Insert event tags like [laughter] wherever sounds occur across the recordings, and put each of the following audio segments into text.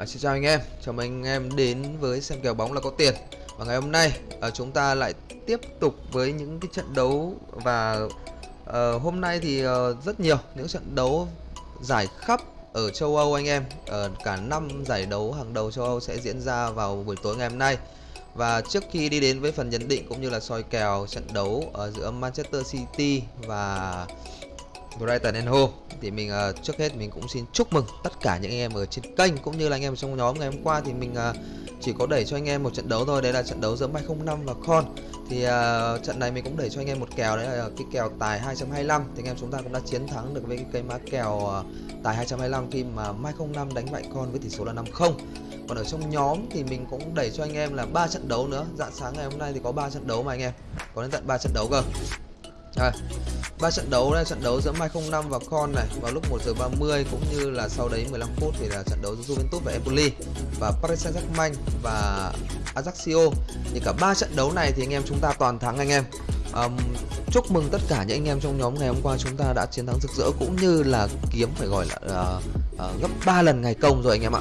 À, xin chào anh em, chào mừng anh em đến với xem kèo bóng là có tiền. Và ngày hôm nay à, chúng ta lại tiếp tục với những cái trận đấu Và à, hôm nay thì à, rất nhiều những trận đấu giải khắp ở châu Âu anh em. À, Cả năm giải đấu hàng đầu châu Âu sẽ diễn ra vào buổi tối ngày hôm nay. Và trước khi đi đến với phần nhận định cũng như là soi kèo trận đấu ở giữa Manchester City và Brighton and Hove thì mình uh, trước hết mình cũng xin chúc mừng tất cả những anh em ở trên kênh cũng như là anh em trong nhóm ngày hôm qua. Thì mình uh, chỉ có đẩy cho anh em một trận đấu thôi đấy là trận đấu giữa Mai 05 và Con. Thì uh, trận này mình cũng đẩy cho anh em một kèo đấy là cái kèo tài 225 thì anh em chúng ta cũng đã chiến thắng được với cái cây má kèo uh, tài 225 khi mà Mai 05 đánh bại Con với tỷ số là 5-0 còn ở trong nhóm thì mình cũng đẩy cho anh em là ba trận đấu nữa. Dạng sáng ngày hôm nay thì có ba trận đấu mà anh em. Có đến tận ba trận đấu cơ rồi ba trận đấu là trận đấu giữa Mai 05 và Con này vào lúc 1 giờ 30 cũng như là sau đấy 15 phút thì là trận đấu giữa Juventus và Empoli và Paris Saint-Germain và Ajaxio thì cả ba trận đấu này thì anh em chúng ta toàn thắng anh em. Um, chúc mừng tất cả những anh em trong nhóm ngày hôm qua chúng ta đã chiến thắng rực rỡ cũng như là kiếm phải gọi là uh, uh, gấp 3 lần ngày công rồi anh em ạ.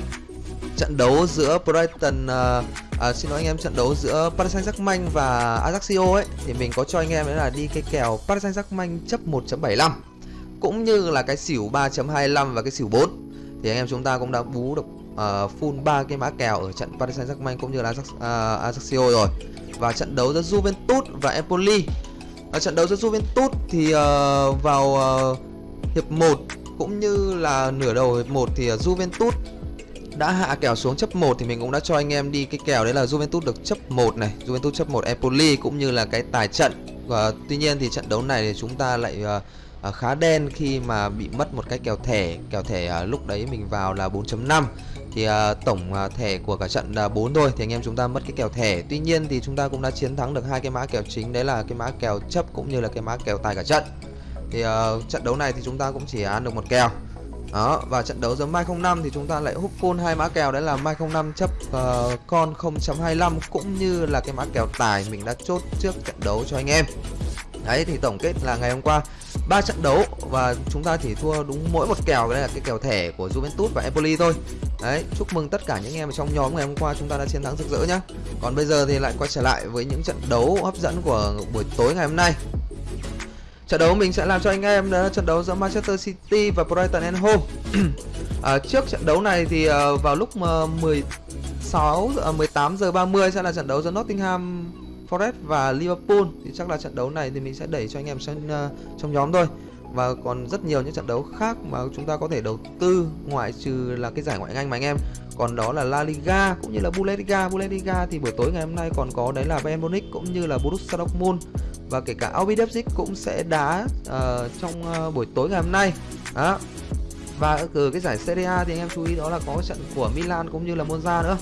Trận đấu giữa Brighton uh, à, xin lỗi anh em trận đấu giữa Paris Saint-Germain và Ajaxio ấy thì mình có cho anh em đấy là đi cái kèo Paris Saint-Germain chấp 1.75 cũng như là cái xỉu 3.25 và cái xỉu 4 thì anh em chúng ta cũng đã bú được uh, full ba cái mã kèo ở trận Paris Saint-Germain cũng như là Ajax, uh, rồi. Và trận đấu giữa Juventus và Empoli. Ở trận đấu giữa Juventus thì uh, vào uh, hiệp 1 cũng như là nửa đầu hiệp 1 thì uh, Juventus đã hạ kèo xuống chấp 1 thì mình cũng đã cho anh em đi cái kèo đấy là Juventus được chấp 1 này, Juventus chấp 1 Empoli cũng như là cái tài trận. Và tuy nhiên thì trận đấu này thì chúng ta lại uh, khá đen khi mà bị mất một cái kèo thẻ, kèo thẻ uh, lúc đấy mình vào là 4.5 thì uh, tổng uh, thẻ của cả trận là 4 thôi thì anh em chúng ta mất cái kèo thẻ. Tuy nhiên thì chúng ta cũng đã chiến thắng được hai cái mã kèo chính đấy là cái mã kèo chấp cũng như là cái mã kèo tài cả trận. Thì uh, trận đấu này thì chúng ta cũng chỉ ăn được một kèo đó và trận đấu giữa Mai 05 thì chúng ta lại hút full hai mã kèo đấy là Mai 05 chấp uh, con 0.25 cũng như là cái mã kèo tài mình đã chốt trước trận đấu cho anh em. Đấy thì tổng kết là ngày hôm qua ba trận đấu và chúng ta chỉ thua đúng mỗi một kèo đấy là cái kèo thẻ của Juventus và Empoli thôi. Đấy, chúc mừng tất cả những em ở trong nhóm ngày hôm qua chúng ta đã chiến thắng rực rỡ nhá. Còn bây giờ thì lại quay trở lại với những trận đấu hấp dẫn của buổi tối ngày hôm nay. Trận đấu mình sẽ làm cho anh em đó là trận đấu giữa Manchester City và Brighton and Hove. [coughs] à, trước trận đấu này thì uh, vào lúc uh, 16 uh, 18 giờ 30 sẽ là trận đấu giữa Nottingham Forest và Liverpool thì chắc là trận đấu này thì mình sẽ đẩy cho anh em trong uh, trong nhóm thôi. Và còn rất nhiều những trận đấu khác mà chúng ta có thể đầu tư ngoại trừ là cái giải ngoại hạng Anh mà anh em. Còn đó là La Liga cũng như là Bundesliga. Bundesliga thì buổi tối ngày hôm nay còn có đấy là Bayern Munich cũng như là Borussia Dortmund và kể cả RB Leipzig cũng sẽ đá uh, trong uh, buổi tối ngày hôm nay. Đó. Và ở cái giải Serie A thì anh em chú ý đó là có trận của Milan cũng như là Monza nữa.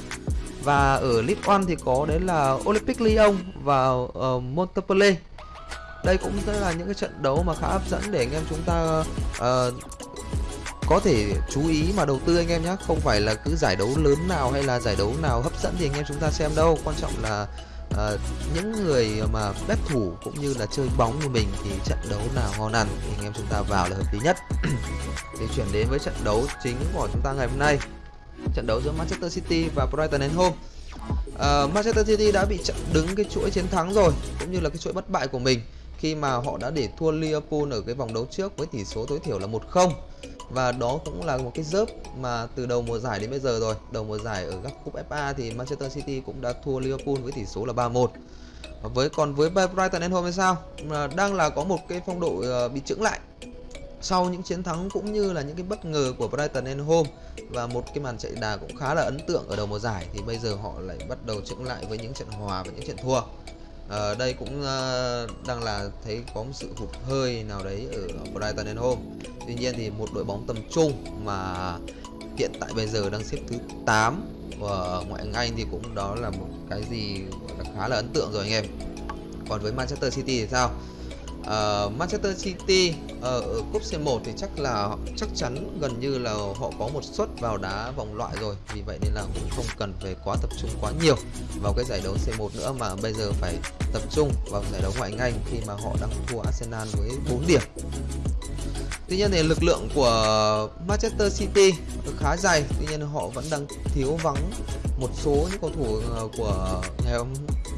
Và ở League One thì có đấy là Olympic Lyon và uh, Montpellier. Đây cũng sẽ là những cái trận đấu mà khá hấp dẫn để anh em chúng ta uh, có thể chú ý mà đầu tư anh em nhé không phải là cứ giải đấu lớn nào hay là giải đấu nào hấp dẫn thì anh em chúng ta xem đâu. Quan trọng là uh, những người mà bếp thủ cũng như là chơi bóng như mình thì trận đấu nào ngon ăn thì anh em chúng ta vào là hợp lý nhất. Để chuyển đến với trận đấu chính của chúng ta ngày hôm nay. Trận đấu giữa Manchester City và Brighton and Home. Uh, Manchester City đã bị chặn đứng cái chuỗi chiến thắng rồi cũng như là cái chuỗi bất bại của mình khi mà họ đã để thua Liverpool ở cái vòng đấu trước với tỷ số tối thiểu là 1-0 và đó cũng là một cái dớp mà từ đầu mùa giải đến bây giờ rồi. Đầu mùa giải ở các cúp FA thì Manchester City cũng đã thua Liverpool với tỷ số là 3-1 với, còn với Brighton and Hove sao? Đang là có một cái phong độ ờ, bị chững lại. Sau những chiến thắng cũng như là những cái bất ngờ của Brighton and Home và một cái màn chạy đà cũng khá là ấn tượng ở đầu mùa giải thì bây giờ họ lại bắt đầu chững lại với những trận hòa và những trận thua à, đây cũng uh, đang là thấy có một sự hụt hơi nào đấy ở Brighton and Home Tuy nhiên thì một đội bóng tầm trung mà hiện tại bây giờ đang xếp thứ 8 và ngoại hạng Anh thì cũng đó là một cái gì khá là ấn tượng rồi anh em. Còn với Manchester City thì sao? Uh, Manchester City uh, ở cúp C1 thì chắc là chắc chắn gần như là họ có một suất vào đá vòng loại rồi. Vì vậy nên là cũng không cần phải quá tập trung quá nhiều vào cái giải đấu C1 nữa mà bây giờ phải tập trung vào giải đấu ngoại hạng Anh khi mà họ đang thua Arsenal với 4 điểm. Tuy nhiên thì lực lượng của Manchester City khá dày, tuy nhiên họ vẫn đang thiếu vắng một số những cầu thủ ờ, của ngày hôm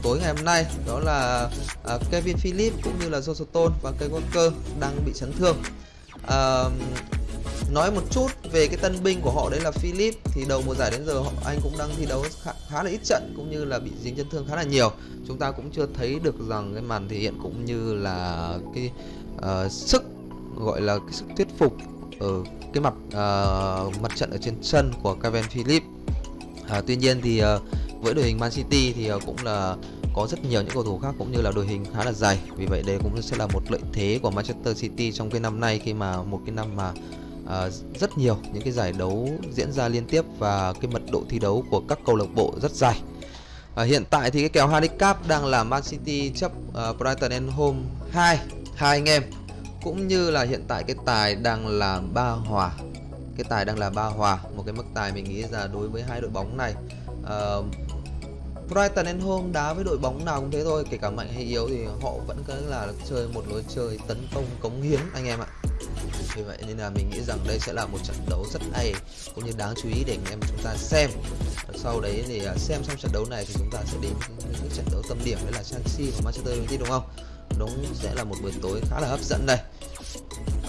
tối ngày hôm nay. Đó là ờ, Kevin Phillips cũng như là Joe Stone và Kay Walker đang bị chấn thương. à, nói một chút về cái tân binh của họ đấy là Philip thì đầu mùa giải đến giờ họ anh cũng đang thi đấu khá, khá là ít trận cũng như là bị dính chấn thương khá là nhiều. Chúng ta cũng chưa thấy được rằng cái màn thể hiện cũng như là cái uh, sức gọi là cái sức thuyết phục ở cái mặt uh, mặt trận ở trên sân của Kevin Phillips. À, tuy nhiên thì uh, với đội hình Man City thì uh, cũng là có rất nhiều những cầu thủ khác cũng như là đội hình khá là dày. Vì vậy đây cũng sẽ là một lợi thế của Manchester City trong cái năm nay khi mà một cái năm mà uh, rất nhiều những cái giải đấu diễn ra liên tiếp và cái mật độ thi đấu của các câu lạc bộ rất dài À, hiện tại thì cái kèo handicap đang là Man City chấp uh, Brighton and Home 2 hai anh em cũng như là hiện tại cái tài đang là ba hòa. Cái tài đang là ba hòa một cái mức tài mình nghĩ là đối với hai đội bóng này. Uh, Brighton and Home đá với đội bóng nào cũng thế thôi kể cả mạnh hay yếu thì họ vẫn cứ là chơi một lối chơi tấn công cống hiến anh em ạ. Vì vậy nên là mình nghĩ rằng đây sẽ là một trận đấu rất hay cũng như đáng chú ý để anh em chúng ta xem. Sau đấy thì à, xem xong trận đấu này thì chúng ta sẽ đến những trận đấu tâm điểm đấy là Chelsea và Manchester United đúng không? Đúng sẽ là một buổi tối khá là hấp dẫn đây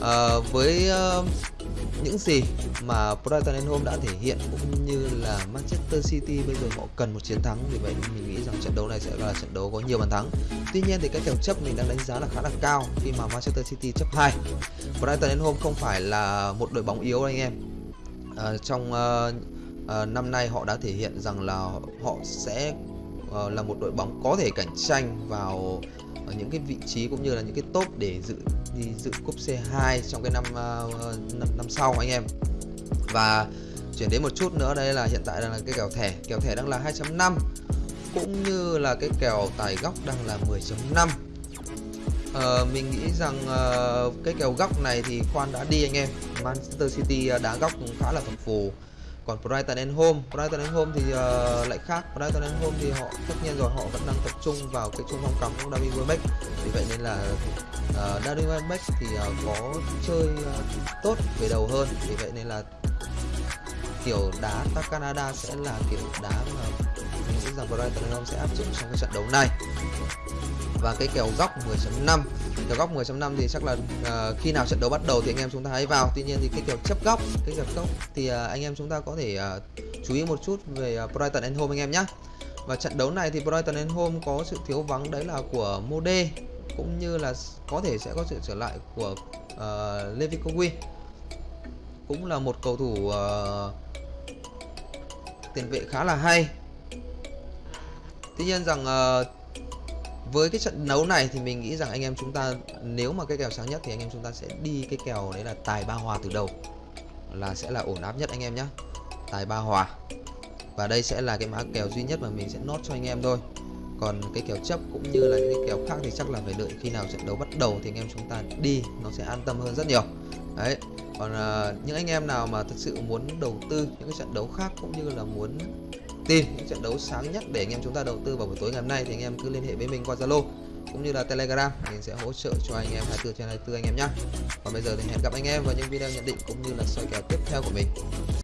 à, với uh, những gì mà Brighton and Home đã thể hiện cũng như là Manchester City bây giờ họ cần một chiến thắng vì vậy mình nghĩ rằng trận đấu này sẽ là trận đấu có nhiều bàn thắng. Tuy nhiên thì cái kèo chấp mình đang đánh giá là khá là cao khi mà Manchester City chấp 2 Brighton and Home không phải là một đội bóng yếu anh em. À, trong uh, uh, năm nay họ đã thể hiện rằng là họ sẽ uh, là một đội bóng có thể cạnh tranh vào ở những cái vị trí cũng như là những cái top để dự đi dự cúp C2 trong cái năm uh, năm, năm sau anh em. Và chuyển đến một chút nữa đây là hiện tại đang là cái kèo thẻ. Kèo thẻ đang là 2.5 cũng như là cái kèo tài góc đang là 10.5 uh, mình nghĩ rằng uh, cái kèo góc này thì khoan đã đi anh em. Manchester City đá góc cũng khá là phập phù còn Brighton and Home. Brighton and Home thì uh, lại khác. Brighton and Home thì họ tất nhiên rồi họ vẫn đang tập trung vào cái trung phong cắm của David Welbeck vì vậy nên là ờ, uh, David Welbeck thì uh, có chơi uh, tốt về đầu hơn. Vì vậy nên là kiểu đá các Canada sẽ là kiểu đá mà mình nghĩ rằng Brighton and Home sẽ áp dụng trong cái trận đấu này và cái kèo góc 10.5 kèo góc 10.5 thì chắc là uh, khi nào trận đấu bắt đầu thì anh em chúng ta hãy vào. Tuy nhiên thì cái kèo chấp góc cái kèo góc thì uh, anh em chúng ta có thể uh, chú ý một chút về uh, Brighton and Home anh em nhé và trận đấu này thì Brighton and Home có sự thiếu vắng đấy là của Mode cũng như là có thể sẽ có sự trở lại của uh, Levi Kowi cũng là một cầu thủ uh, tiền vệ khá là hay. Tuy nhiên rằng uh, với cái trận đấu này thì mình nghĩ rằng anh em chúng ta nếu mà cái kèo sáng nhất thì anh em chúng ta sẽ đi cái kèo đấy là tài ba hòa từ đầu. Là sẽ là ổn áp nhất anh em nhé tài ba hòa. Và đây sẽ là cái mã kèo duy nhất mà mình sẽ nốt cho anh em thôi. Còn cái kèo chấp cũng như là những cái kèo khác thì chắc là phải đợi khi nào trận đấu bắt đầu thì anh em chúng ta đi nó sẽ an tâm hơn rất nhiều. Đấy. Còn uh, những anh em nào mà thật sự muốn đầu tư những cái trận đấu khác cũng như là muốn tin những trận đấu sáng nhất để anh em chúng ta đầu tư vào buổi tối ngày hôm nay thì anh em cứ liên hệ với mình qua Zalo cũng như là Telegram, mình sẽ hỗ trợ cho anh em 24 trên 24 anh em nhé. Còn bây giờ thì hẹn gặp anh em vào những video nhận định cũng như là soi kèo tiếp theo của mình.